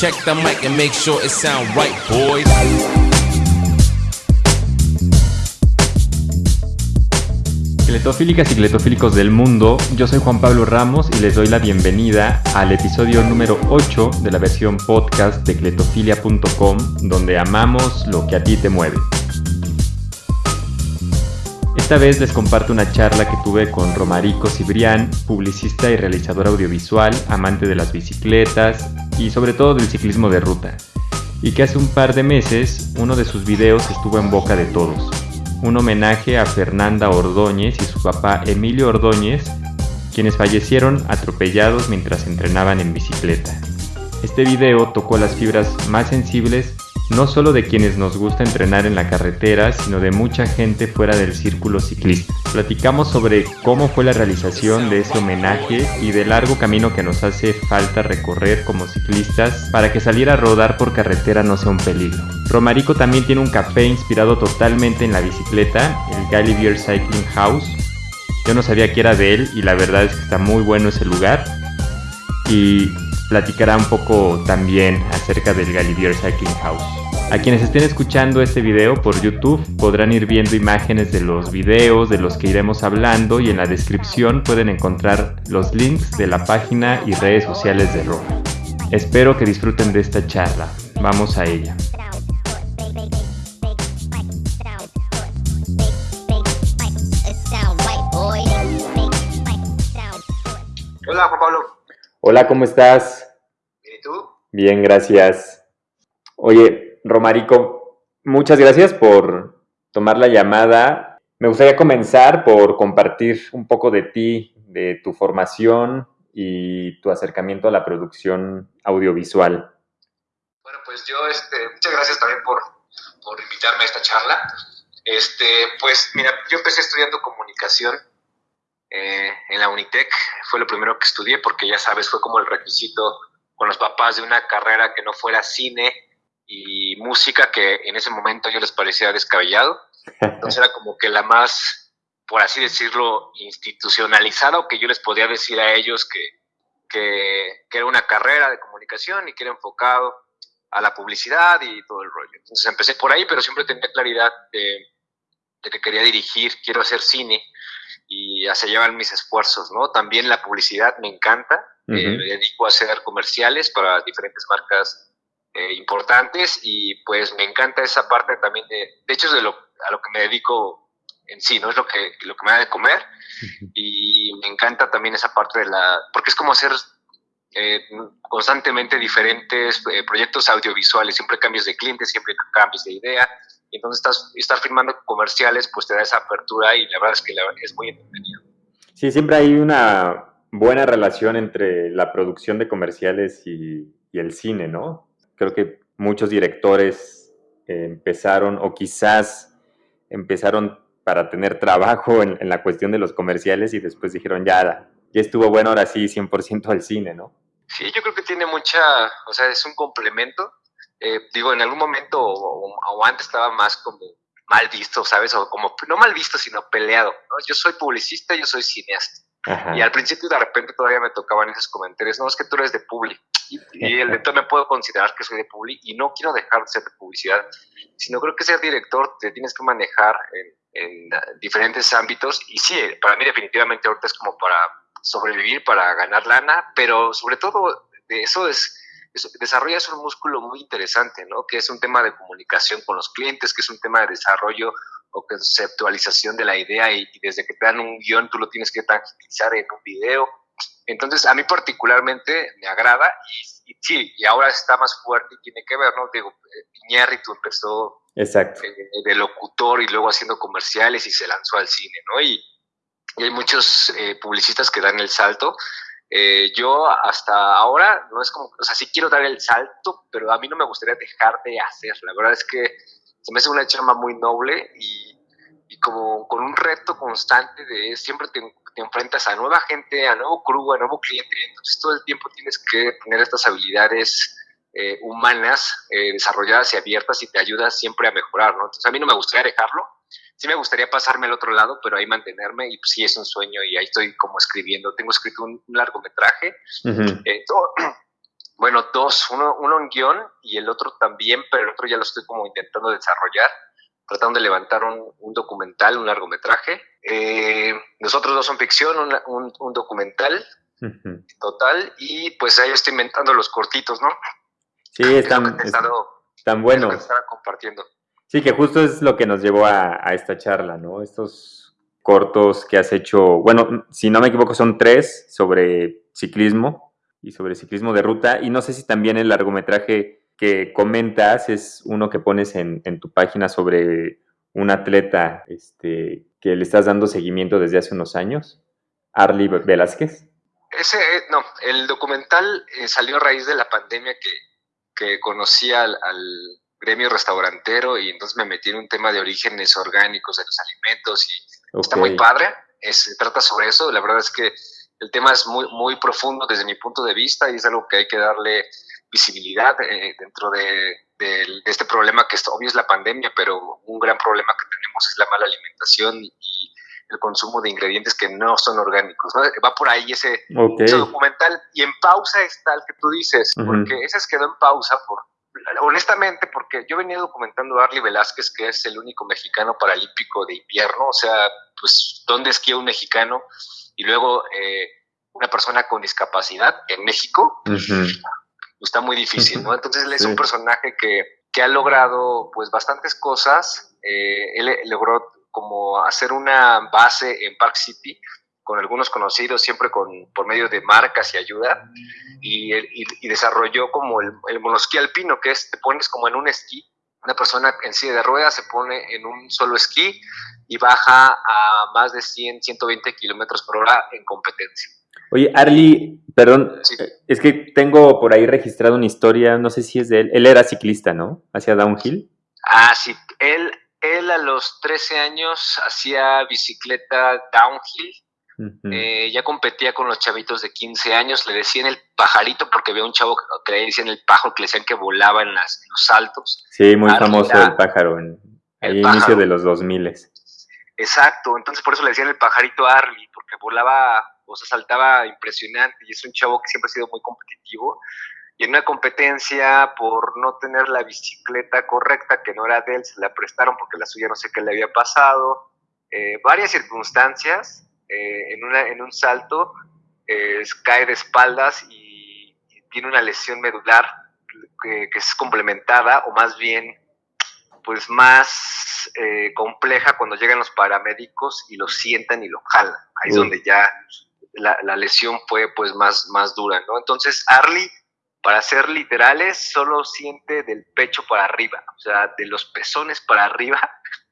Check the mic and make sure it sound right, boys. Cletofílicas y cletofílicos del mundo, yo soy Juan Pablo Ramos y les doy la bienvenida al episodio número 8 de la versión podcast de cletofilia.com, donde amamos lo que a ti te mueve. Esta vez les comparto una charla que tuve con Romarico Cibrián, publicista y realizador audiovisual, amante de las bicicletas y sobre todo del ciclismo de ruta, y que hace un par de meses uno de sus videos estuvo en boca de todos, un homenaje a Fernanda Ordóñez y su papá Emilio Ordóñez, quienes fallecieron atropellados mientras entrenaban en bicicleta. Este video tocó las fibras más sensibles no solo de quienes nos gusta entrenar en la carretera, sino de mucha gente fuera del círculo ciclista. Platicamos sobre cómo fue la realización de ese homenaje y del largo camino que nos hace falta recorrer como ciclistas para que salir a rodar por carretera no sea un peligro. Romarico también tiene un café inspirado totalmente en la bicicleta, el Galibier Cycling House. Yo no sabía que era de él y la verdad es que está muy bueno ese lugar. Y platicará un poco también acerca del Galibier Cycling House. A quienes estén escuchando este video por YouTube podrán ir viendo imágenes de los videos de los que iremos hablando y en la descripción pueden encontrar los links de la página y redes sociales de Roma. Espero que disfruten de esta charla. Vamos a ella. Hola Juan Pablo. Hola, ¿cómo estás? ¿Bien y tú? Bien, gracias. Oye, Romarico, muchas gracias por tomar la llamada. Me gustaría comenzar por compartir un poco de ti, de tu formación y tu acercamiento a la producción audiovisual. Bueno, pues yo, este, muchas gracias también por, por invitarme a esta charla. Este, pues mira, yo empecé estudiando comunicación eh, en la Unitec, fue lo primero que estudié porque ya sabes, fue como el requisito con los papás de una carrera que no fuera cine y música que en ese momento yo les parecía descabellado. Entonces era como que la más, por así decirlo, institucionalizada o que yo les podía decir a ellos que, que, era una carrera de comunicación y que era enfocado a la publicidad y todo el rollo. Entonces empecé por ahí, pero siempre tenía claridad de, que quería dirigir, quiero hacer cine y hacia allá van mis esfuerzos, ¿no? También la publicidad me encanta, eh, me dedico a hacer comerciales para diferentes marcas eh, importantes y pues me encanta esa parte también de, de hecho es de lo, a lo que me dedico en sí, ¿no? Es lo que, lo que me da de comer y me encanta también esa parte de la, porque es como hacer eh, constantemente diferentes proyectos audiovisuales, siempre cambios de clientes, siempre cambios de idea, y entonces estás, estar firmando comerciales pues te da esa apertura y la verdad es que es muy entretenido. Sí, siempre hay una buena relación entre la producción de comerciales y, y el cine, ¿no? creo que muchos directores eh, empezaron o quizás empezaron para tener trabajo en, la cuestión de los comerciales y después dijeron, ya, ya estuvo bueno, ahora sí, 100% al cine, ¿no? Sí, yo creo que tiene mucha, o sea, es un complemento. Eh, digo, en algún momento o, antes estaba más como mal visto, ¿sabes? O como, no mal visto, sino peleado. Yo soy publicista, yo soy cineasta. Y al principio de repente todavía me tocaban esos comentarios, no, es que tú eres de publi. Y, el director me puedo considerar que soy de publi y no quiero dejar de ser de publicidad, sino creo que ser director te tienes que manejar en, diferentes ámbitos. Y sí, para mí definitivamente ahorita es como para sobrevivir, para ganar lana, pero sobre todo de eso es desarrollas un músculo muy interesante, ¿no? Que es un tema de comunicación con los clientes, que es un tema de desarrollo o conceptualización de la idea y, desde que te dan un guion tú lo tienes que tangibilizar en un video. Entonces, a mí particularmente me agrada y, sí, y ahora está más fuerte y tiene que ver, ¿no? Digo, eh, tú empezó Exacto. Eh, de locutor y luego haciendo comerciales y se lanzó al cine, ¿no? Y, hay muchos eh, publicistas que dan el salto. Yo hasta ahora no es como, o sea, sí quiero dar el salto, pero a mí no me gustaría dejar de hacer. La verdad es que se me hace una chamba muy noble y, como con un reto constante de siempre te, enfrentas a nueva gente, a nuevo crew, a nuevo cliente, entonces todo el tiempo tienes que tener estas habilidades eh, humanas eh, desarrolladas y abiertas y te ayuda siempre a mejorar, ¿no? Entonces a mí no me gustaría dejarlo, sí me gustaría pasarme al otro lado, pero ahí mantenerme y pues sí es un sueño y ahí estoy como escribiendo, tengo escrito un, largometraje, bueno, dos, uno, uno en guion y el otro también, pero el otro ya lo estoy como intentando desarrollar, tratando de levantar un, un documental, un largometraje. Eh, los otros dos son ficción, un, un, documental total, y pues ahí estoy inventando los cortitos, ¿no? Sí, están, están buenos. compartiendo. Sí, que justo es lo que nos llevó a, a esta charla, ¿no? Estos cortos que has hecho, bueno, si no me equivoco, son tres sobre ciclismo, y sobre ciclismo de ruta. Y no sé si también el largometraje que comentas es uno que pones en, tu página sobre un atleta este, que le estás dando seguimiento desde hace unos años, Arlie Velázquez. Ese, eh, no, el documental eh, salió a raíz de la pandemia que, que conocí al, gremio restaurantero y entonces me metí en un tema de orígenes orgánicos de los alimentos y está muy padre. se trata sobre eso. La verdad es que el tema es muy, muy profundo desde mi punto de vista y es algo que hay que darle visibilidad eh, dentro de, este problema que es, obvio es la pandemia, pero un gran problema que tenemos es la mala alimentación y el consumo de ingredientes que no son orgánicos. Va por ahí ese, documental y en pausa está el que tú dices, porque ese quedó en pausa por, honestamente, porque yo venía documentando a Arlie Velázquez, que es el único mexicano paralímpico de invierno, o sea, pues, ¿dónde esquía un mexicano? y luego eh, una persona con discapacidad en México, está muy difícil, ¿no? Entonces él es un personaje que, que, ha logrado pues bastantes cosas, eh, él logró como hacer una base en Park City con algunos conocidos, siempre con, por medio de marcas y ayuda, y, y, desarrolló como el, el monosquí alpino, que es, te pones como en un esquí, una persona en silla de ruedas se pone en un solo esquí y baja a más de 100, 120 kilómetros por hora en competencia. Oye, Arlie, perdón, es que tengo por ahí registrado una historia, no sé si es de él. Él era ciclista, ¿no? Hacia downhill. Ah, sí. Él, él a los 13 años hacía bicicleta downhill. Eh, ya competía con los chavitos de 15 años. Le decían el pajarito porque había un chavo que le decían el pájaro que le decían que volaba en, las, los saltos. Sí, muy famoso el pájaro en el inicio de los 2000. Exacto, entonces por eso le decían el pajarito Arlie, porque volaba, o sea, saltaba impresionante y es un chavo que siempre ha sido muy competitivo. Y en una competencia, por no tener la bicicleta correcta, que no era de él, se la prestaron porque la suya no sé qué le había pasado. Eh, varias circunstancias, eh, en, una, en un salto, eh, cae de espaldas y, tiene una lesión medular que, que es complementada, o más bien pues más eh, compleja cuando llegan los paramédicos y lo sientan y lo jalan. Ahí es donde ya la, lesión fue pues más, más dura, ¿no? Entonces Arlie, para ser literales, solo siente del pecho para arriba, o sea, de los pezones para arriba,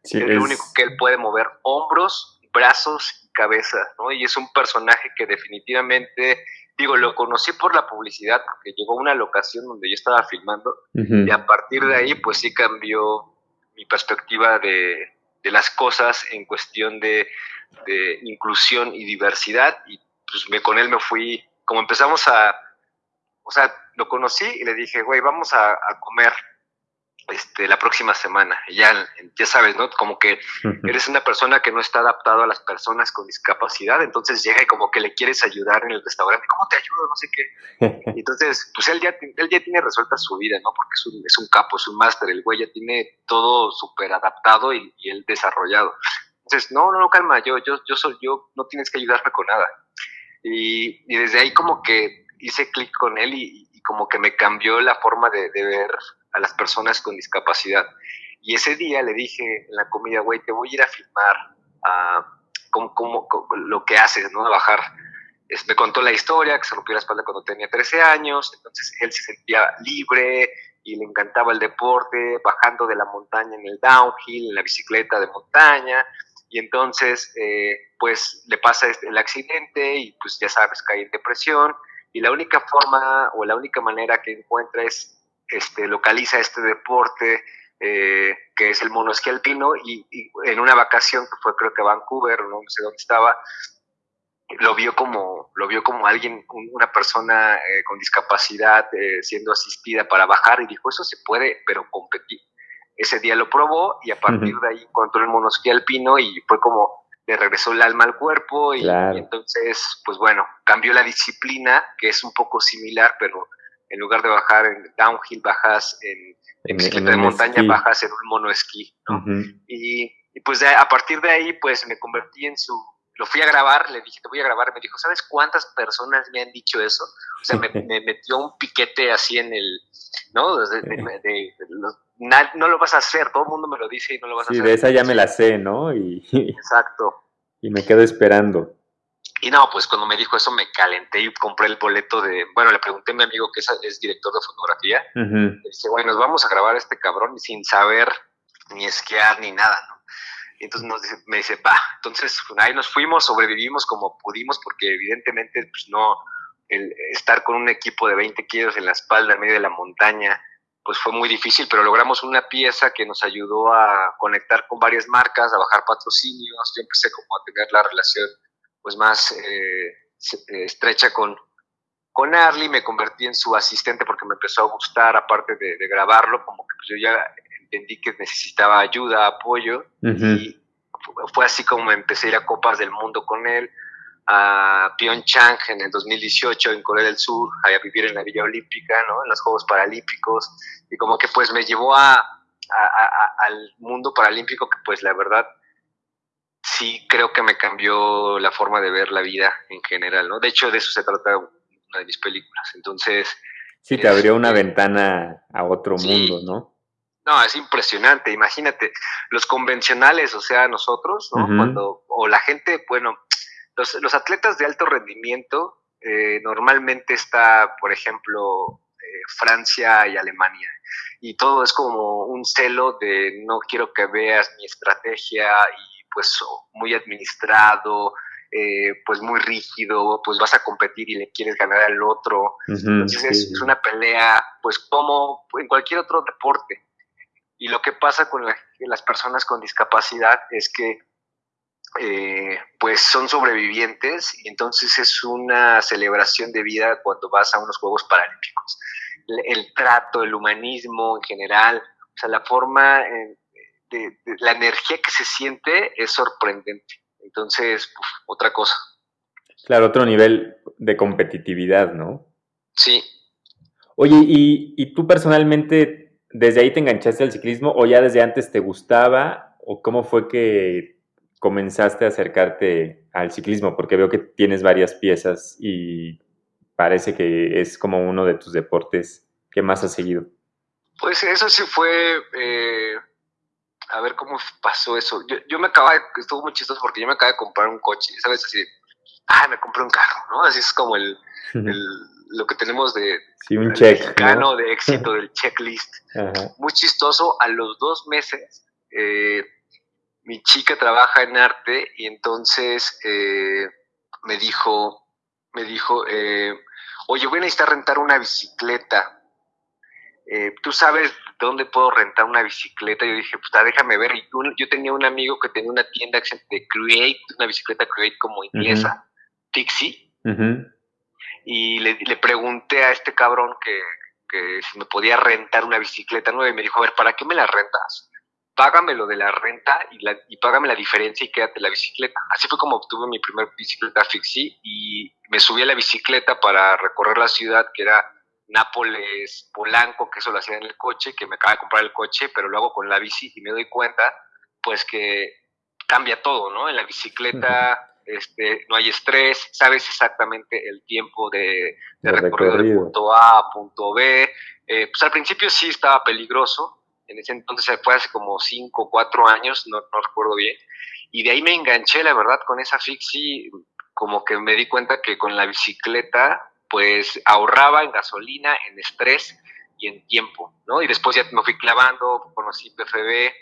es el único que él puede mover hombros, brazos y cabeza, ¿no? Y es un personaje que definitivamente digo, lo conocí por la publicidad, porque llegó a una locación donde yo estaba filmando, y a partir de ahí, pues sí cambió mi perspectiva de, las cosas en cuestión de, inclusión y diversidad y pues me, con él me fui, como empezamos a, o sea, lo conocí y le dije, güey, vamos a, a comer este, la próxima semana. ya, ya sabes, ¿no? Como que eres una persona que no está adaptado a las personas con discapacidad, entonces llega y como que le quieres ayudar en el restaurante, ¿cómo te ayudo? No sé qué. Entonces, pues él ya, él ya tiene resuelta su vida, ¿no? Porque es un, es un capo, es un máster, el güey ya tiene todo súper adaptado y, y, él desarrollado. Entonces, no, no, no, calma, yo, yo, yo soy yo, no tienes que ayudarme con nada. Y, y desde ahí como que hice clic con él y, y, como que me cambió la forma de, de ver a las personas con discapacidad. Y ese día le dije en la comida, güey, te voy a ir a filmar a cómo, lo que haces, ¿no? A bajar. me contó la historia, que se rompió la espalda cuando tenía 13 años, entonces él se sentía libre y le encantaba el deporte, bajando de la montaña en el downhill, en la bicicleta de montaña, y entonces, eh, pues le pasa este, el accidente y pues ya sabes, cae en depresión, y la única forma o la única manera que encuentra es este, localiza este deporte eh, que es el monosquí alpino y, en una vacación que fue creo que Vancouver, no sé dónde estaba, lo vio como, lo vio como alguien, una persona eh, con discapacidad eh, siendo asistida para bajar y dijo, eso se puede, pero competir. Ese día lo probó y a partir de ahí encontró el monosquí alpino y fue como le regresó el alma al cuerpo y, y, entonces, pues bueno, cambió la disciplina, que es un poco similar, pero en lugar de bajar en downhill, bajas en, bicicleta de montaña, bajas en un monoesquí, ¿no? y, y, pues a partir de ahí, pues me convertí en su, lo fui a grabar, le dije, te voy a grabar, me dijo, ¿sabes cuántas personas me han dicho eso? O sea, me, metió un piquete así en el, ¿no? no lo vas a hacer, todo el mundo me lo dice y no lo vas a hacer. Sí, de esa ya me la sé, ¿no? Y, Exacto. Y me quedo esperando. Y no, pues cuando me dijo eso me calenté y compré el boleto de, bueno, le pregunté a mi amigo que es, director de fotografía, le dije, bueno, nos vamos a grabar este cabrón sin saber ni esquiar ni nada, ¿no? Y entonces nos dice, me dice, va, entonces ahí nos fuimos, sobrevivimos como pudimos, porque evidentemente pues no, el estar con un equipo de 20 kilos en la espalda en medio de la montaña, pues fue muy difícil, pero logramos una pieza que nos ayudó a conectar con varias marcas, a bajar patrocinios, yo empecé como a tener la relación pues más eh, eh, estrecha con, con Arlie, me convertí en su asistente porque me empezó a gustar, aparte de, de grabarlo, como que pues yo ya entendí que necesitaba ayuda, apoyo, y fue así como empecé a ir a Copas del Mundo con él, a Pyeongchang en el 2018 en Corea del Sur, a vivir en la Villa Olímpica, ¿no? en los Juegos Paralímpicos, y como que pues me llevó a, al mundo paralímpico que pues la verdad sí creo que me cambió la forma de ver la vida en general, ¿no? De hecho, de eso se trata una de mis películas. Entonces... Sí, te abrió una este, ventana a otro mundo, ¿no? No, es impresionante. Imagínate, los convencionales, o sea, nosotros, ¿no? Cuando, o la gente, bueno, los, atletas de alto rendimiento eh, normalmente está, por ejemplo, eh, Francia y Alemania. Y todo es como un celo de no quiero que veas mi estrategia y pues muy administrado, eh, pues muy rígido, pues vas a competir y le quieres ganar al otro. Entonces es, una pelea, pues como en cualquier otro deporte. Y lo que pasa con las personas con discapacidad es que eh, pues son sobrevivientes y entonces es una celebración de vida cuando vas a unos Juegos Paralímpicos. El, trato, el humanismo en general, o sea, la forma, eh, de, la energía que se siente es sorprendente. Entonces, otra cosa. Claro, otro nivel de competitividad, ¿no? Sí. Oye, ¿y, ¿y tú personalmente ¿Desde ahí te enganchaste al ciclismo o ya desde antes te gustaba? ¿O cómo fue que comenzaste a acercarte al ciclismo? Porque veo que tienes varias piezas y parece que es como uno de tus deportes que más has seguido. Pues eso sí fue, eh, a ver cómo pasó eso. Yo, me acababa, estuvo muy chistoso porque yo me acabé de comprar un coche, ¿sabes? Así, ah, me compré un carro, ¿no? Así es como el lo que tenemos de sí, un check, de éxito del checklist. Muy chistoso, a los dos meses eh, mi chica trabaja en arte y entonces eh, me dijo, me dijo, eh, oye, voy a necesitar rentar una bicicleta. ¿Tú sabes dónde puedo rentar una bicicleta? Yo dije, pues déjame ver. yo tenía un amigo que tenía una tienda de Create, una bicicleta Create como inglesa, Pixie y le, le, pregunté a este cabrón que, que, si me podía rentar una bicicleta nueva y me dijo, a ver, ¿para qué me la rentas? Págame lo de la renta y, la, y págame la diferencia y quédate la bicicleta. Así fue como obtuve mi primer bicicleta fixie y me subí a la bicicleta para recorrer la ciudad que era Nápoles, Polanco, que eso lo hacía en el coche, que me acaba de comprar el coche, pero lo hago con la bici y me doy cuenta, pues que cambia todo, ¿no? En la bicicleta este, no hay estrés, sabes exactamente el tiempo de, recorrido, de punto A a punto B. Eh, pues al principio sí estaba peligroso, en ese entonces fue hace como 5 o 4 años, no, no, recuerdo bien, y de ahí me enganché, la verdad, con esa fixie, como que me di cuenta que con la bicicleta, pues ahorraba en gasolina, en estrés y en tiempo, ¿no? Y después ya me fui clavando, conocí PFB,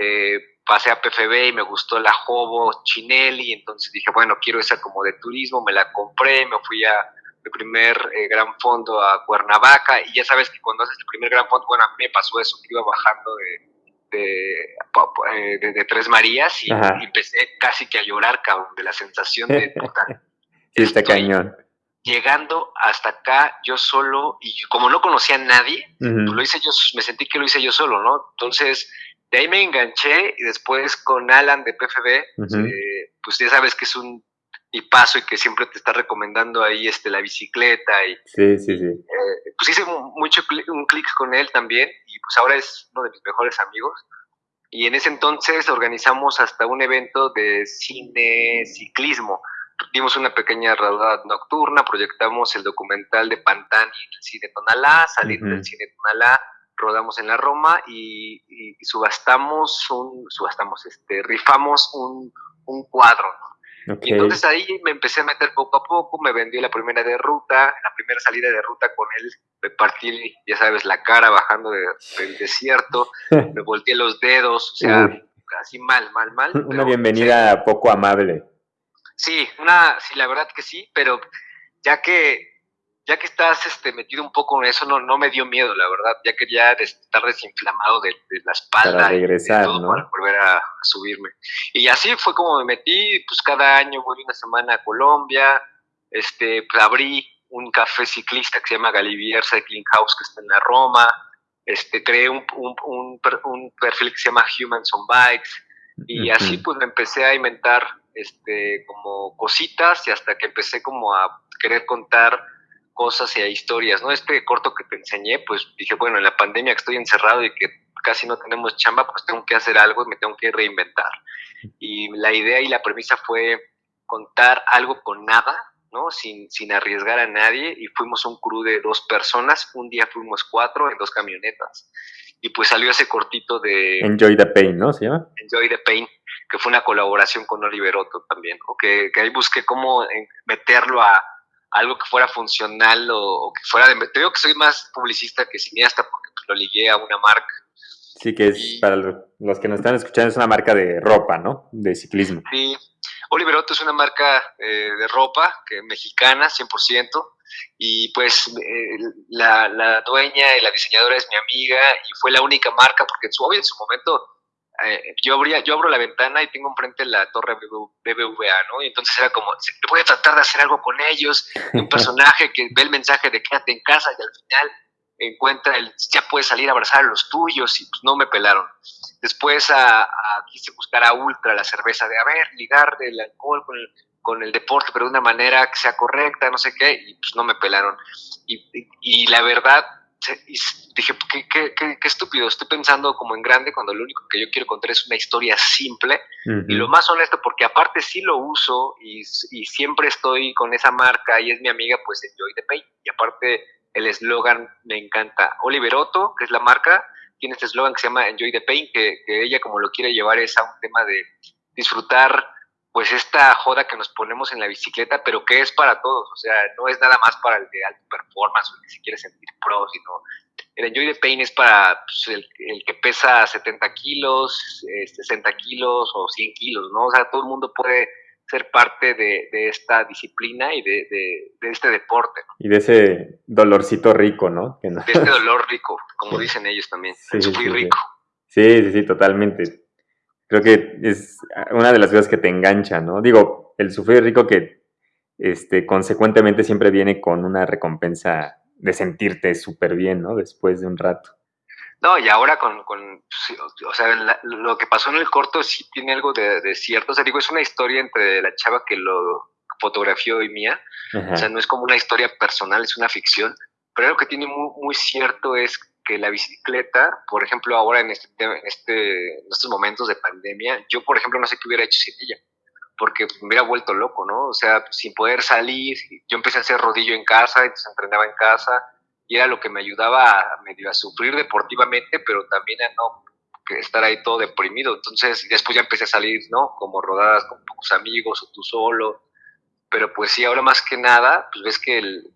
eh, pasé a PFB y me gustó la Jobo Chinelli, entonces dije, bueno, quiero esa como de turismo, me la compré, me fui a mi primer eh, gran fondo a Cuernavaca y ya sabes que cuando haces el primer gran fondo, bueno, a mí me pasó eso, que iba bajando de, de, eh, Tres Marías y, empecé casi que a llorar, cabrón, de la sensación de... sí, está cañón. Llegando hasta acá yo solo y como no conocía a nadie, pues lo hice yo, me sentí que lo hice yo solo, ¿no? Entonces de ahí me enganché y después con Alan de PFB, eh, pues ya sabes que es un y paso y que siempre te está recomendando ahí este, la bicicleta. Y, sí, sí, sí. Eh, pues hice mucho un clic con él también y pues ahora es uno de mis mejores amigos. Y en ese entonces organizamos hasta un evento de cine ciclismo. Dimos una pequeña rodada nocturna, proyectamos el documental de Pantani en el cine Tonalá, salir del cine Tonalá, rodamos en la Roma y, subastamos un, subastamos, este, rifamos un, un cuadro, y entonces ahí me empecé a meter poco a poco, me vendí la primera de ruta, la primera salida de ruta con él, me partí, ya sabes, la cara bajando del desierto, me volteé los dedos, o sea, así mal, mal, mal. Una bienvenida poco amable. Sí, una, sí, la verdad que sí, pero ya que ya que estás este, metido un poco en eso, no, no me dio miedo, la verdad. Ya quería estar desinflamado de, la espalda. Para regresar, ¿no? Para volver a, subirme. Y así fue como me metí, pues cada año voy una semana a Colombia, este, pues, abrí un café ciclista que se llama Galivier Cycling House, que está en la Roma. Este, creé un, un, un, perfil que se llama Humans on Bikes. Y así pues me empecé a inventar este, como cositas y hasta que empecé como a querer contar cosas y a historias, ¿no? Este corto que te enseñé, pues dije, bueno, en la pandemia que estoy encerrado y que casi no tenemos chamba, pues tengo que hacer algo y me tengo que reinventar. Y la idea y la premisa fue contar algo con nada, ¿no? Sin, sin arriesgar a nadie y fuimos un crew de dos personas, un día fuimos cuatro en dos camionetas. Y pues salió ese cortito de... Enjoy the Pain, ¿no? ¿Se llama? Enjoy the Pain, que fue una colaboración con Oliver Otto también, ¿no? que, que ahí busqué cómo meterlo a, algo que fuera funcional o, que fuera de... Te digo que soy más publicista que cineasta porque lo ligué a una marca. Sí, que es, para los que nos están escuchando, es una marca de ropa, ¿no? De ciclismo. Sí, Oliver Otto es una marca eh, de ropa que, mexicana, 100%, y pues eh, la, la, dueña y la diseñadora es mi amiga y fue la única marca, porque en su, en su momento eh, yo, abría, yo abro la ventana y tengo enfrente la torre BBVA, ¿no? Y entonces era como, voy a tratar de hacer algo con ellos, un personaje que ve el mensaje de quédate en casa y al final encuentra el, ya puedes salir a abrazar a los tuyos y pues no me pelaron. Después a, quise buscar a Ultra, la cerveza, de, a ver, ligar el alcohol con el, con el deporte, pero de una manera que sea correcta, no sé qué, y pues no me pelaron. y, y la verdad, dije, ¿qué, qué, qué, estúpido, estoy pensando como en grande cuando lo único que yo quiero contar es una historia simple y lo más honesto, porque aparte sí lo uso y, y, siempre estoy con esa marca y es mi amiga, pues Enjoy the Pain. Y aparte el eslogan me encanta. Oliver Otto, que es la marca, tiene este eslogan que se llama Enjoy the Pain, que, que ella como lo quiere llevar es a un tema de disfrutar pues esta joda que nos ponemos en la bicicleta, pero que es para todos, o sea, no es nada más para el de alto performance o el que se quiere sentir pro, sino el Enjoy the Pain es para pues, el, que pesa 70 kilos, 60 este, kilos o 100 kilos, ¿no? O sea, todo el mundo puede ser parte de, esta disciplina y de, este deporte. ¿no? Y de ese dolorcito rico, ¿no? De este dolor rico, como dicen ellos también, sí, sufrir rico. Sí, sí, sí, totalmente creo que es una de las cosas que te engancha, ¿no? Digo, el sufrir rico que este, consecuentemente siempre viene con una recompensa de sentirte súper bien, ¿no? Después de un rato. No, y ahora con, con o sea, lo que pasó en el corto sí tiene algo de, cierto, o sea, digo, es una historia entre la chava que lo fotografió y mía, o sea, no es como una historia personal, es una ficción, pero lo que tiene muy, muy cierto es que la bicicleta, por ejemplo, ahora en, este, en, este, en estos momentos de pandemia, yo, por ejemplo, no sé qué hubiera hecho sin ella, porque me hubiera vuelto loco, ¿no? O sea, sin poder salir, yo empecé a hacer rodillo en casa, entonces entrenaba en casa, y era lo que me ayudaba a, medio a sufrir deportivamente, pero también a no estar ahí todo deprimido. Entonces, después ya empecé a salir, ¿no? Como rodadas con pocos amigos o tú solo. Pero pues sí, ahora más que nada, pues ves que el,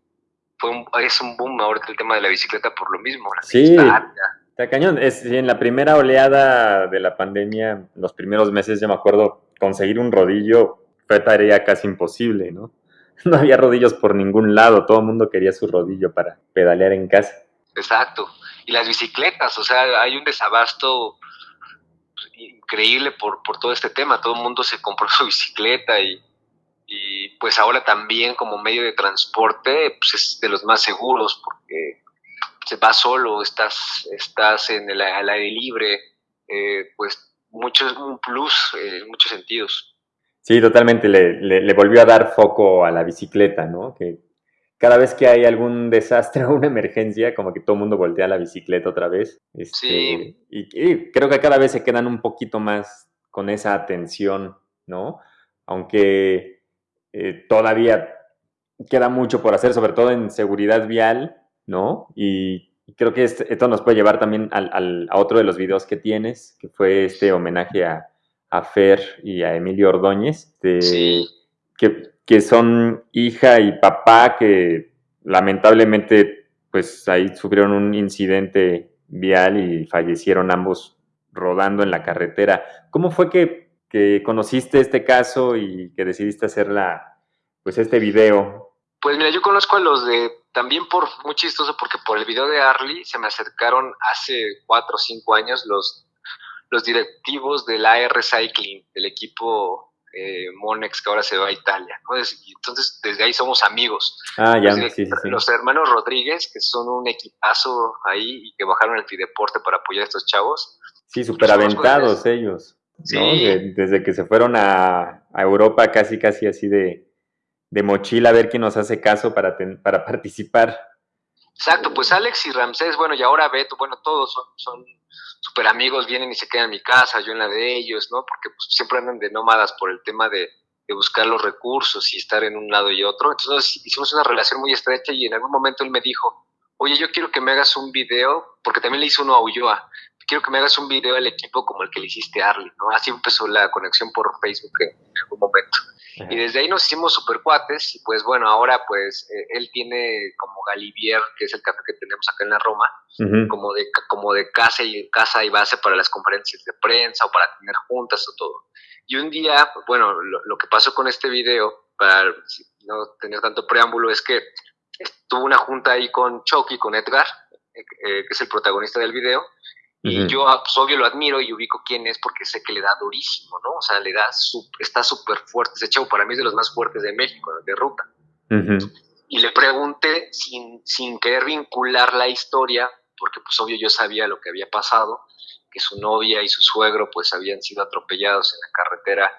fue un, es un boom ahorita el tema de la bicicleta por lo mismo. sí, está, cañón. Es, en la primera oleada de la pandemia, los primeros meses, yo me acuerdo, conseguir un rodillo fue tarea casi imposible, ¿no? No había rodillos por ningún lado, todo el mundo quería su rodillo para pedalear en casa. Exacto. Y las bicicletas, o sea, hay un desabasto increíble por, por todo este tema. Todo el mundo se compró su bicicleta y, y pues ahora también como medio de transporte pues es de los más seguros porque se va solo, estás, estás en el aire libre, eh, pues mucho, un plus en muchos sentidos. Sí, totalmente, le, le, volvió a dar foco a la bicicleta, ¿no? Que cada vez que hay algún desastre o una emergencia, como que todo el mundo voltea a la bicicleta otra vez. Este, sí. Y, creo que cada vez se quedan un poquito más con esa atención, ¿no? Aunque eh, todavía queda mucho por hacer, sobre todo en seguridad vial, ¿no? Y creo que este, esto nos puede llevar también al, a otro de los videos que tienes, que fue este homenaje a, a Fer y a Emilio Ordóñez, sí. que, que, son hija y papá que lamentablemente pues ahí sufrieron un incidente vial y fallecieron ambos rodando en la carretera. ¿Cómo fue que, que conociste este caso y que decidiste hacer la, pues este video pues mira, yo conozco a los de, también por, muy chistoso, porque por el video de Arlie se me acercaron hace cuatro o cinco años los, los directivos del AR Cycling, del equipo eh, Monex que ahora se va a Italia. ¿no? Entonces, desde ahí somos amigos. Ah, ya, sí, sí, Los hermanos Rodríguez, que son un equipazo ahí y que bajaron el Fideporte para apoyar a estos chavos. Sí, súper aventados ellos. Sí. desde que se fueron a, a Europa casi, casi así de de mochila a ver quién nos hace caso para, para participar. Exacto, pues Alex y Ramsés, bueno, y ahora Beto, bueno, todos son, son súper amigos, vienen y se quedan en mi casa, yo en la de ellos, ¿no? Porque pues, siempre andan de nómadas por el tema de, de, buscar los recursos y estar en un lado y otro. Entonces hicimos una relación muy estrecha y en algún momento él me dijo, oye, yo quiero que me hagas un video, porque también le hice uno a Ulloa, quiero que me hagas un video al equipo como el que le hiciste a Arlie, ¿no? Así empezó la conexión por Facebook en algún momento. Y desde ahí nos hicimos super cuates y pues bueno, ahora pues eh, él tiene como Galivier, que es el café que tenemos acá en la Roma, como, de, como de casa y, casa y base para las conferencias de prensa o para tener juntas o todo. Y un día, bueno, lo, que pasó con este video, para no tener tanto preámbulo, es que tuvo una junta ahí con Chucky, con Edgar, eh, que es el protagonista del video, y yo, ah, pues, obvio, lo admiro y ubico quién es porque sé que le da durísimo, ¿no? O sea, le da, está súper fuerte. Ese chavo para mí es de los más fuertes de México, de ruta. Y le pregunté, sin, sin querer vincular la historia, porque pues obvio yo sabía lo que había pasado, que su novia y su suegro pues habían sido atropellados en la carretera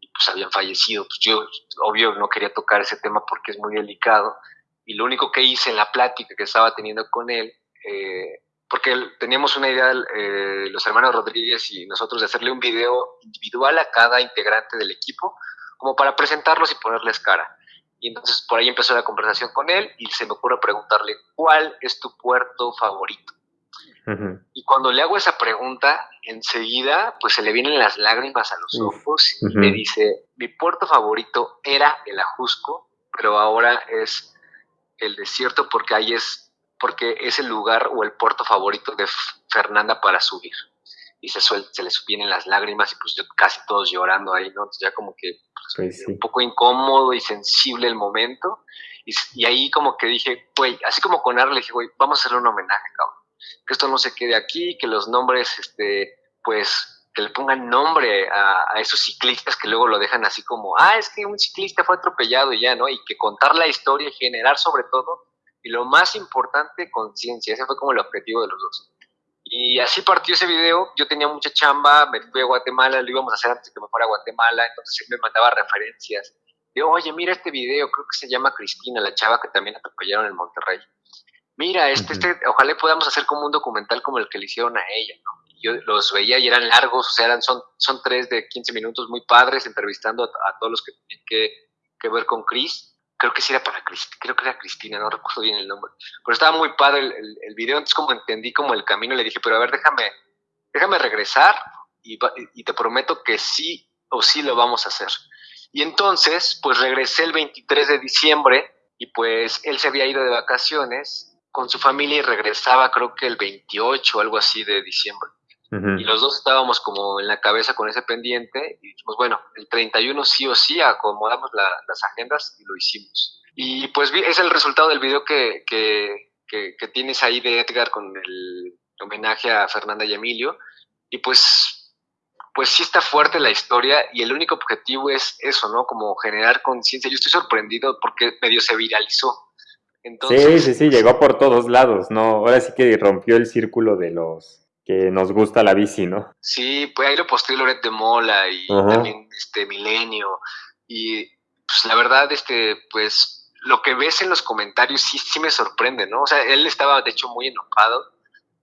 y pues habían fallecido. Pues yo, obvio, no quería tocar ese tema porque es muy delicado. Y lo único que hice en la plática que estaba teniendo con él, eh, porque teníamos una idea, eh, los hermanos Rodríguez y nosotros, de hacerle un video individual a cada integrante del equipo, como para presentarlos y ponerles cara. Y entonces por ahí empezó la conversación con él y se me ocurre preguntarle, ¿cuál es tu puerto favorito? Y cuando le hago esa pregunta, enseguida pues se le vienen las lágrimas a los ojos y me dice, mi puerto favorito era el Ajusco, pero ahora es el desierto porque ahí es porque es el lugar o el puerto favorito de Fernanda para subir. Y se, se le vienen las lágrimas y pues yo casi todos llorando ahí, ¿no? Entonces ya como que pues, un poco incómodo y sensible el momento. Y, ahí como que dije, güey, así como con Arle, dije, güey, vamos a hacerle un homenaje, cabrón. Que esto no se quede aquí, que los nombres, este, pues, que le pongan nombre a, a, esos ciclistas que luego lo dejan así como, ah, es que un ciclista fue atropellado y ya, ¿no? Y que contar la historia y generar sobre todo y lo más importante, conciencia. Ese fue como el objetivo de los dos. Y así partió ese video. Yo tenía mucha chamba, me fui a Guatemala, lo íbamos a hacer antes que me fuera a Guatemala, entonces él me mandaba referencias. Digo, oye, mira este video, creo que se llama Cristina, la chava que también atropellaron en Monterrey. Mira, este, este, ojalá podamos hacer como un documental como el que le hicieron a ella, ¿no? Yo los veía y eran largos, o sea, eran, son, son tres de 15 minutos muy padres, entrevistando a, todos los que tienen que, que ver con Cris creo que sí era para Cristina, creo que era Cristina, no recuerdo bien el nombre, pero estaba muy padre el, el, video, entonces como entendí como el camino, le dije, pero a ver, déjame, déjame regresar y, y, te prometo que sí o sí lo vamos a hacer. Y entonces, pues regresé el 23 de diciembre y pues él se había ido de vacaciones con su familia y regresaba creo que el 28 o algo así de diciembre. Y los dos estábamos como en la cabeza con ese pendiente y dijimos, bueno, el 31 sí o sí acomodamos las agendas y lo hicimos. Y pues es el resultado del video que, que, que, tienes ahí de Edgar con el homenaje a Fernanda y Emilio. Y pues, pues sí está fuerte la historia y el único objetivo es eso, ¿no? Como generar conciencia. Yo estoy sorprendido porque medio se viralizó. Entonces, sí, sí, sí, llegó por todos lados, ¿no? Ahora sí que rompió el círculo de los que nos gusta la bici, ¿no? Sí, pues ahí lo posteó Loret de Mola y también este Milenio. Y pues la verdad, este, pues lo que ves en los comentarios sí, sí me sorprende, ¿no? O sea, él estaba de hecho muy enojado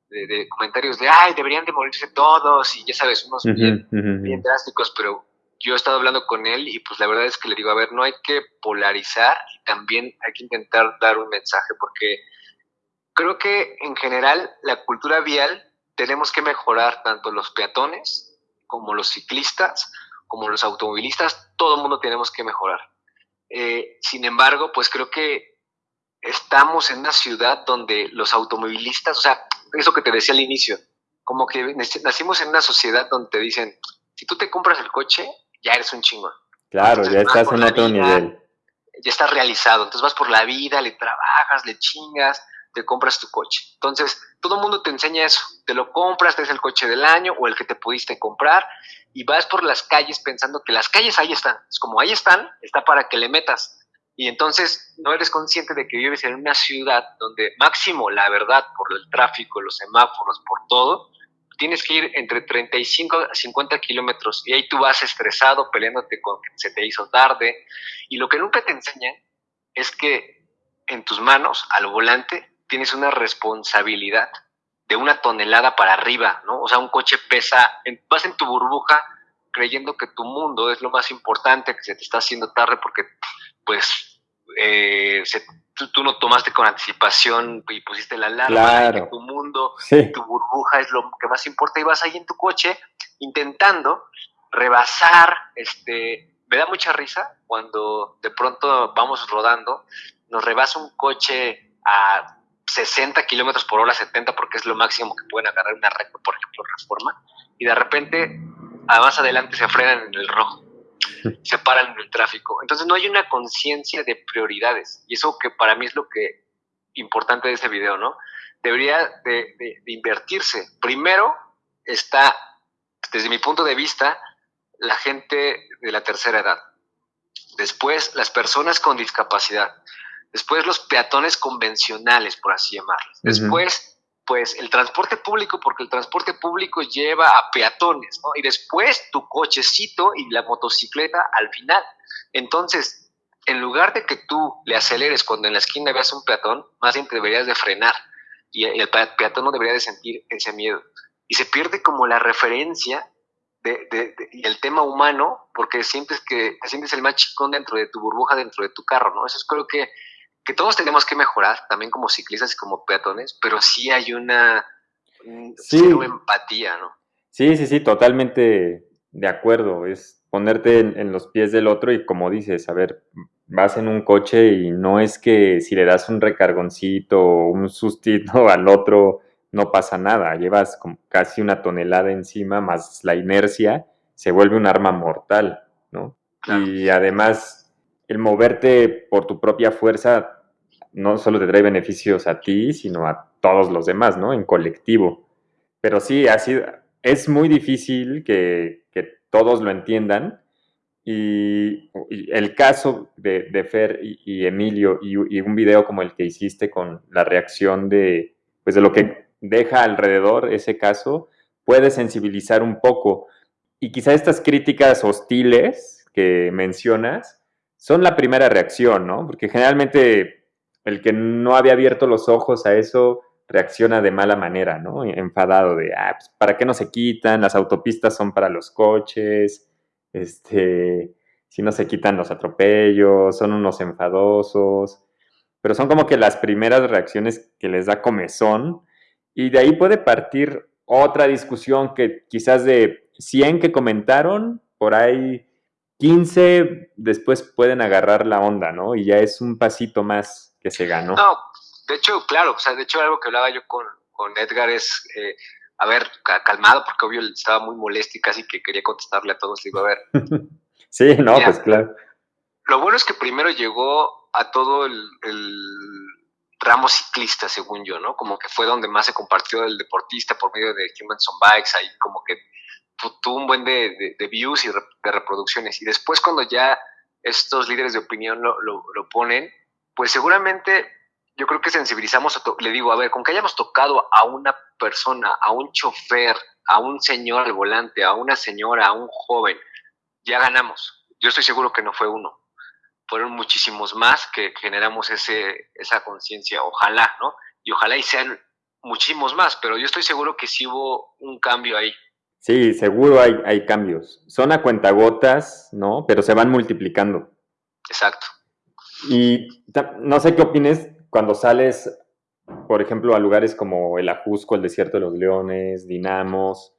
de, comentarios de, ay, deberían de morirse todos y ya sabes, unos bien, bien drásticos, pero yo he estado hablando con él y pues la verdad es que le digo, a ver, no hay que polarizar y también hay que intentar dar un mensaje porque creo que en general la cultura vial tenemos que mejorar tanto los peatones como los ciclistas, como los automovilistas, todo el mundo tenemos que mejorar. Eh, sin embargo, pues creo que estamos en una ciudad donde los automovilistas, o sea, eso que te decía al inicio, como que nacimos en una sociedad donde te dicen, si tú te compras el coche, ya eres un chingón. Claro, ya estás en otro nivel. Ya estás realizado, entonces vas por la vida, le trabajas, le chingas, te compras tu coche. Entonces, todo el mundo te enseña eso, te lo compras, es el coche del año o el que te pudiste comprar y vas por las calles pensando que las calles ahí están. Es como ahí están, está para que le metas. Y entonces no eres consciente de que vives en una ciudad donde máximo, la verdad, por el tráfico, los semáforos, por todo, tienes que ir entre 35 a 50 kilómetros y ahí tú vas estresado peleándote con que se te hizo tarde. Y lo que nunca te enseñan es que en tus manos, al volante, tienes una responsabilidad de una tonelada para arriba, ¿no? O sea, un coche pesa, vas en tu burbuja creyendo que tu mundo es lo más importante, que se te está haciendo tarde porque pues eh, tú, no tomaste con anticipación y pusiste la alarma, que tu mundo, tu burbuja es lo que más importa y vas ahí en tu coche intentando rebasar, este, me da mucha risa cuando de pronto vamos rodando, nos rebasa un coche a 60 kilómetros por hora, 70, porque es lo máximo que pueden agarrar una recta, por ejemplo, reforma, y de repente, más adelante se frenan en el rojo se paran en el tráfico. Entonces no hay una conciencia de prioridades. Y eso que para mí es lo que importante de ese video, ¿no? Debería de, invertirse. Primero está, desde mi punto de vista, la gente de la tercera edad. Después, las personas con discapacidad. Después, los peatones convencionales, por así llamarlos. Después, pues el transporte público, porque el transporte público lleva a peatones, ¿no? Y después tu cochecito y la motocicleta al final. Entonces, en lugar de que tú le aceleres cuando en la esquina veas un peatón, más bien te deberías de frenar y el peatón no debería de sentir ese miedo. Y se pierde como la referencia de, y el tema humano, porque sientes que te sientes el más chicón dentro de tu burbuja, dentro de tu carro, ¿no? Eso es creo que que todos tenemos que mejorar, también como ciclistas y como peatones, pero sí hay una empatía, ¿no? Sí, sí, sí, totalmente de acuerdo. Es ponerte en, los pies del otro y como dices, a ver, vas en un coche y no es que si le das un recargoncito o un sustito al otro no pasa nada, llevas como casi una tonelada encima más la inercia, se vuelve un arma mortal, ¿no? Y además el moverte por tu propia fuerza no solo te trae beneficios a ti, sino a todos los demás, ¿no? En colectivo. Pero sí, ha sido, es muy difícil que, todos lo entiendan. Y, el caso de, Fer y, Emilio y, un video como el que hiciste con la reacción de, pues de lo que deja alrededor ese caso, puede sensibilizar un poco. Y quizá estas críticas hostiles que mencionas son la primera reacción, ¿no? Porque generalmente el que no había abierto los ojos a eso reacciona de mala manera, ¿no? Enfadado de, ah, pues, ¿para qué no se quitan? Las autopistas son para los coches, este, si no se quitan los atropellos, son unos enfadosos, pero son como que las primeras reacciones que les da comezón y de ahí puede partir otra discusión que quizás de 100 que comentaron, por ahí 15 después pueden agarrar la onda, ¿no? Y ya es un pasito más que se ganó. No, de hecho, claro, o sea, de hecho algo que hablaba yo con, Edgar es, eh, a ver, calmado, porque obvio estaba muy molesto y casi que quería contestarle a todos, digo, a ver. sí, no, pues claro. Lo bueno es que primero llegó a todo el, ramo ciclista, según yo, ¿no? Como que fue donde más se compartió el deportista por medio de Humans on Bikes, ahí como que tuvo un buen de, views y de reproducciones. Y después cuando ya estos líderes de opinión lo, lo ponen, pues seguramente yo creo que sensibilizamos, a le digo, a ver, con que hayamos tocado a una persona, a un chofer, a un señor al volante, a una señora, a un joven, ya ganamos. Yo estoy seguro que no fue uno. Fueron muchísimos más que generamos ese, esa conciencia. Ojalá, ¿no? Y ojalá y sean muchísimos más, pero yo estoy seguro que sí hubo un cambio ahí. Sí, seguro hay, hay cambios. Son a cuentagotas, ¿no? Pero se van multiplicando. Exacto. Y no sé qué opines cuando sales, por ejemplo, a lugares como el Ajusco, el Desierto de los Leones, Dinamos,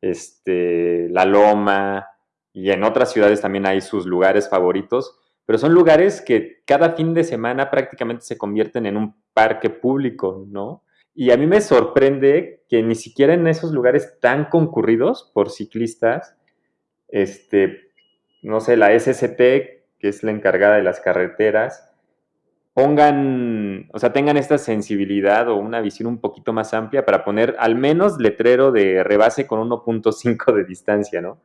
este, La Loma, y en otras ciudades también hay sus lugares favoritos, pero son lugares que cada fin de semana prácticamente se convierten en un parque público, ¿no? Y a mí me sorprende que ni siquiera en esos lugares tan concurridos por ciclistas, este, no sé, la SST, que es la encargada de las carreteras, pongan, o sea, tengan esta sensibilidad o una visión un poquito más amplia para poner al menos letrero de rebase con 1.5 de distancia, ¿no?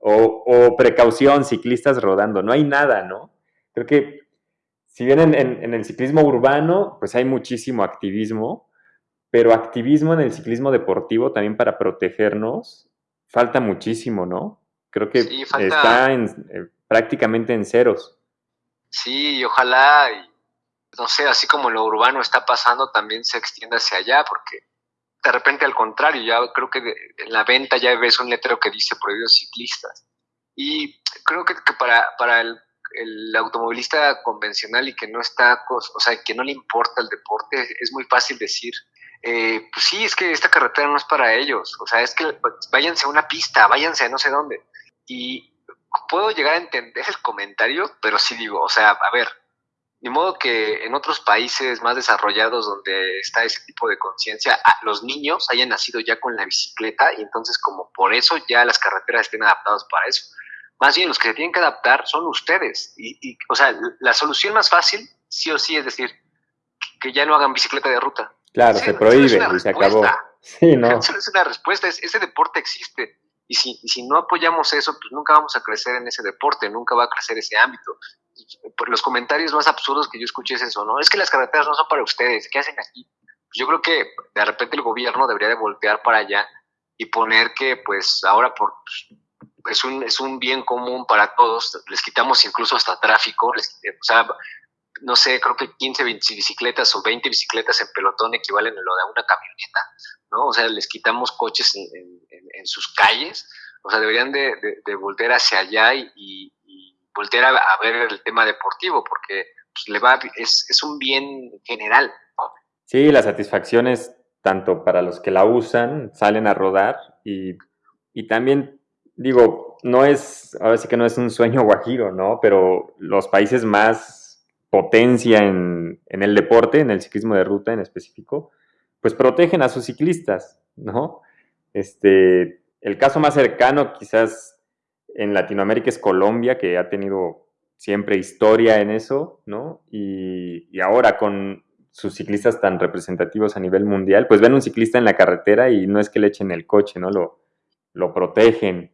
O, precaución, ciclistas rodando, no hay nada, ¿no? Creo que si bien en, el ciclismo urbano, pues hay muchísimo activismo, pero activismo en el ciclismo deportivo también para protegernos, falta muchísimo, ¿no? Creo que está eh, prácticamente en ceros. Sí, y ojalá, no sé, así como lo urbano está pasando, también se extienda hacia allá, porque de repente al contrario, ya creo que en la venta ya ves un letrero que dice prohibidos ciclistas. Y creo que, para, para el, automovilista convencional y que no está, o sea, que no le importa el deporte, es muy fácil decir, eh, pues sí, es que esta carretera no es para ellos, o sea, es que váyanse a una pista, váyanse a no sé dónde. Y puedo llegar a entender el comentario, pero sí digo, o sea, a ver, de modo que en otros países más desarrollados donde está ese tipo de conciencia, los niños hayan nacido ya con la bicicleta y entonces como por eso ya las carreteras estén adaptadas para eso. Más bien los que se tienen que adaptar son ustedes. Y, o sea, la solución más fácil, sí o sí, es decir, que ya no hagan bicicleta de ruta. Claro, se prohíbe y se acabó. Sí, no. Es una respuesta, ese deporte existe. Y si, y si no apoyamos eso, pues nunca vamos a crecer en ese deporte, nunca va a crecer ese ámbito los comentarios más absurdos que yo escuché es eso, ¿no? Es que las carreteras no son para ustedes, ¿qué hacen aquí? Yo creo que de repente el gobierno debería de voltear para allá y poner que pues ahora por es un, es un bien común para todos, les quitamos incluso hasta tráfico, les, o sea, no sé, creo que 15 bicicletas o 20 bicicletas en pelotón equivalen a lo de una camioneta, ¿no? O sea, les quitamos coches en, sus calles, o sea, deberían de, de, volver hacia allá y, voltear a, ver el tema deportivo, porque pues, le va, es, es un bien general. Sí, la satisfacción es tanto para los que la usan, salen a rodar y, y también, digo, no es, ahora sí que no es un sueño guajiro, ¿no? Pero los países más potencia en, en el deporte, en el ciclismo de ruta en específico, pues protegen a sus ciclistas, ¿no? Este, el caso más cercano quizás en Latinoamérica es Colombia, que ha tenido siempre historia en eso, ¿no? Y, ahora con sus ciclistas tan representativos a nivel mundial, pues ven un ciclista en la carretera y no es que le echen el coche, ¿no? Lo, lo protegen.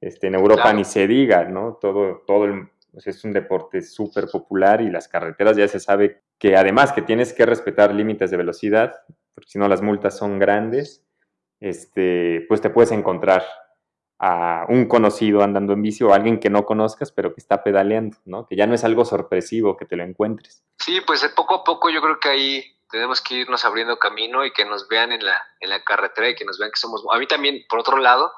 Este, en Europa ni se diga, ¿no? Todo, todo el, pues es un deporte súper popular y las carreteras ya se sabe que además que tienes que respetar límites de velocidad, porque si no las multas son grandes, este, pues te puedes encontrar a un conocido andando en bici o alguien que no conozcas, pero que está pedaleando, ¿no? Que ya no es algo sorpresivo que te lo encuentres. Sí, pues poco a poco yo creo que ahí tenemos que irnos abriendo camino y que nos vean en la, en la carretera y que nos vean que somos... A mí también, por otro lado,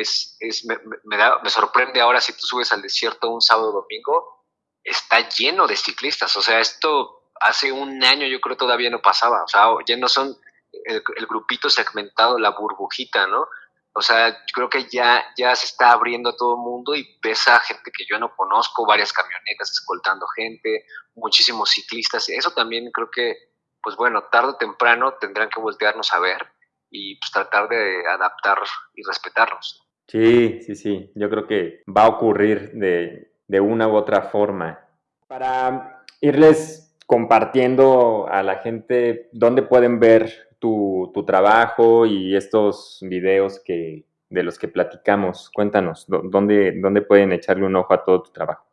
es, es me, me, da, me sorprende ahora si tú subes al desierto un sábado o domingo, está lleno de ciclistas. O sea, esto hace un año yo creo todavía no pasaba. O sea, ya no son el, grupito segmentado, la burbujita, ¿no? O sea, creo que ya, ya se está abriendo a todo el mundo y ves a gente que yo no conozco, varias camionetas escoltando gente, muchísimos ciclistas. Eso también creo que, pues bueno, tarde o temprano tendrán que voltearnos a ver y pues tratar de adaptar y respetarnos. Sí, sí, sí. Yo creo que va a ocurrir de, de una u otra forma. Para irles compartiendo a la gente dónde pueden ver tu, trabajo y estos videos que, de los que platicamos. Cuéntanos, ¿dónde, ¿dónde pueden echarle un ojo a todo tu trabajo?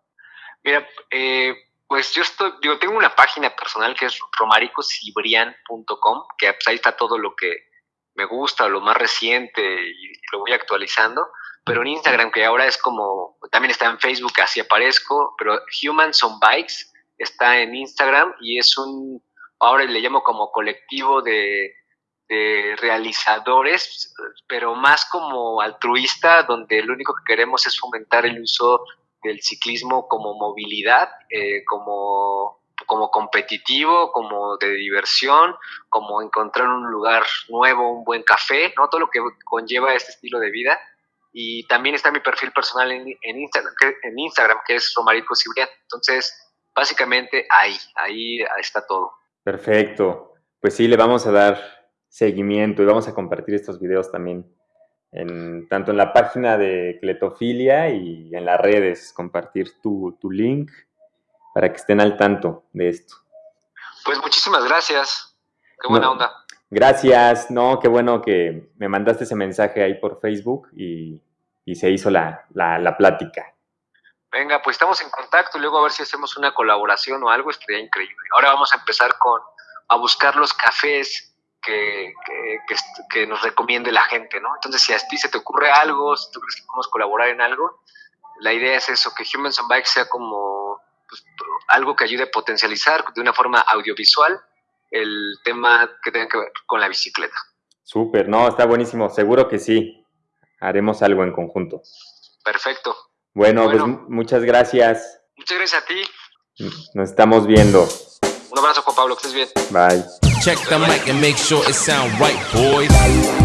Mira, eh, pues yo estoy, digo, tengo una página personal que es romaricosibrian.com, que pues ahí está todo lo que, me gusta, lo más reciente y lo voy actualizando. Pero en Instagram, que ahora es como, también está en Facebook, así aparezco, pero Humans on Bikes está en Instagram y es un, ahora le llamo como colectivo de, de realizadores, pero más como altruista, donde lo único que queremos es fomentar el uso del ciclismo como movilidad, eh, como, como competitivo, como de diversión, como encontrar un lugar nuevo, un buen café, ¿no? Todo lo que conlleva este estilo de vida. Y también está mi perfil personal en, en Instagram, que, en Instagram, que es Romarico Cibrián. Entonces, básicamente ahí, ahí está todo. Perfecto. Pues sí, le vamos a dar seguimiento y vamos a compartir estos videos también en, tanto en la página de Cletofilia y en las redes, compartir tu, tu link para que estén al tanto de esto. Pues muchísimas gracias. Qué buena No. onda. Gracias, no, qué bueno que me mandaste ese mensaje ahí por Facebook y, y se hizo la, la, la plática. Venga, pues estamos en contacto y luego a ver si hacemos una colaboración o algo, estaría increíble. Ahora vamos a empezar con a buscar los cafés que, que, que, est- que nos recomiende la gente, ¿no? Entonces, si a ti se te ocurre algo, si tú crees que podemos colaborar en algo, la idea es eso, que Humans on Bike sea como pues, algo que ayude a potencializar de una forma audiovisual el tema que tenga que ver con la bicicleta. Súper, no, está buenísimo, seguro que sí. Haremos algo en conjunto. Perfecto. Bueno, Bueno. pues mu- muchas gracias. Muchas gracias a ti. Nos estamos viendo. Un abrazo, Juan Pablo, que estés bien. Bye. Check the mic and make sure it sound right, boys.